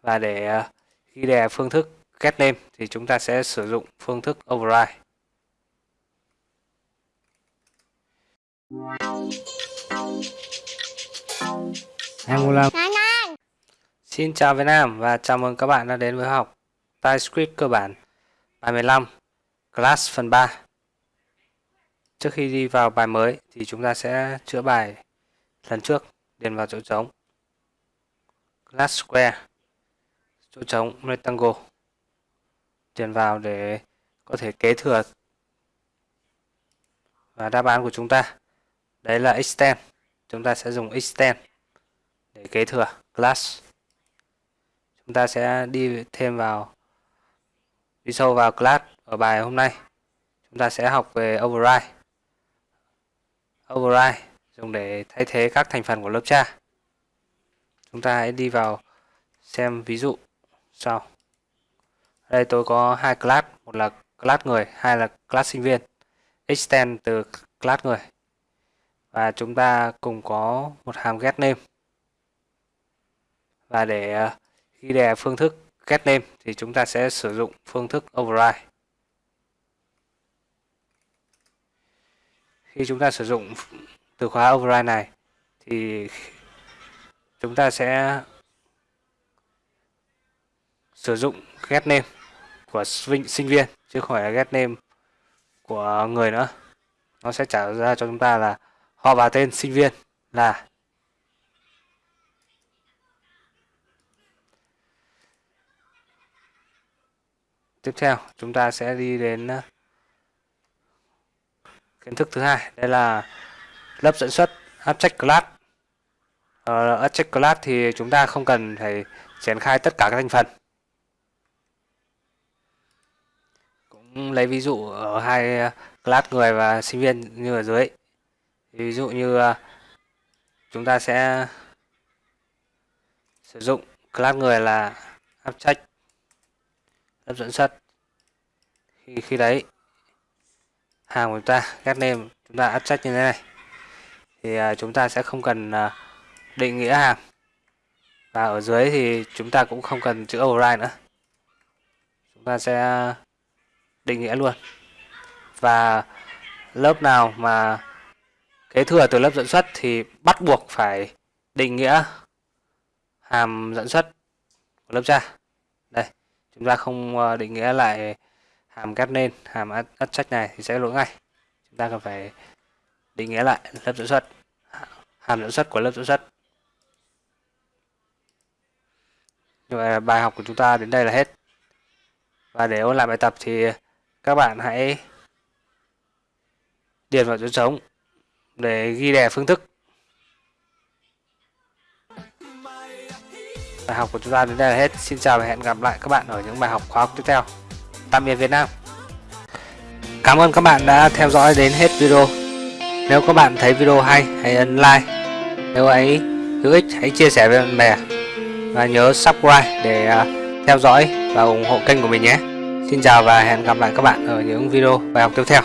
và để ờ, ghi đề phương thức get name thì chúng ta sẽ sử dụng phương thức override. Angular Xin chào Việt Nam và chào mừng các bạn đã đến với học TypeScript cơ bản bài 15 Class phần 3 Trước khi đi vào bài mới thì chúng ta sẽ chữa bài lần trước điền vào chỗ trống. Class Square chỗ trống Rectangle. Điền vào để có thể kế thừa và đáp án của chúng ta. Đấy là extend. Chúng ta sẽ dùng extend để kế thừa class. Chúng ta sẽ đi thêm vào, đi sâu vào class ở bài hôm nay. Chúng ta sẽ học về override. Override dùng để thay thế các thành phần của lớp cha. Chúng ta hãy đi vào xem ví dụ sau đây, tôi có hai class, một là class người, hai là class sinh viên. Extend từ class người. Và chúng ta cùng có một hàm get name. Và để ờ, ghi đè phương thức get name thì chúng ta sẽ sử dụng phương thức override. Khi chúng ta sử dụng từ khóa override này thì chúng ta sẽ sử dụng get name của sinh viên, chứ không phải là get name của người nữa. Nó sẽ trả ra cho chúng ta là họ và tên sinh viên là tiếp theo, chúng ta sẽ đi đến ờ, kiến thức thứ hai. Đây là lớp dẫn xuất abstract class. Ờ, Ở abstract class thì chúng ta không cần phải triển khai tất cả các thành phần. Cũng lấy ví dụ ở hai ờ, class người và sinh viên như ở dưới ví dụ như ờ, chúng ta sẽ sử dụng class người là abstract hấp dẫn xuất khi khi đấy, hàng của chúng ta get name chúng ta áp như thế này. Thì ờ, chúng ta sẽ không cần định nghĩa hàng. Và ở dưới thì chúng ta cũng không cần chữ override nữa. Chúng ta sẽ định nghĩa luôn. Và lớp nào mà kế thừa từ lớp dẫn xuất thì bắt buộc phải định nghĩa hàm dẫn xuất của lớp cha đây, chúng ta không ờ, định nghĩa lại hàm ghép nên, hàm ắt trách này thì sẽ lỗi ngay. Chúng ta cần phải định nghĩa lại lớp dẫn xuất, hàm dẫn xuất của lớp dẫn xuất. Như vậy bài học của chúng ta đến đây là hết. Và để ôn lại bài tập thì các bạn hãy điền vào chỗ trống để ghi đề phương thức. Bài học của chúng ta đến đây là hết. Xin chào và hẹn gặp lại các bạn ở những bài học khóa học tiếp theo. Tạm biệt Việt Nam. Cảm ơn các bạn đã theo dõi đến hết video. Nếu các bạn thấy video hay, hãy ấn like. Nếu ấy hữu ích, hãy chia sẻ với bạn bè. Và nhớ subscribe để à, theo dõi và ủng hộ kênh của mình nhé. Xin chào và hẹn gặp lại các bạn ở những video bài học tiếp theo.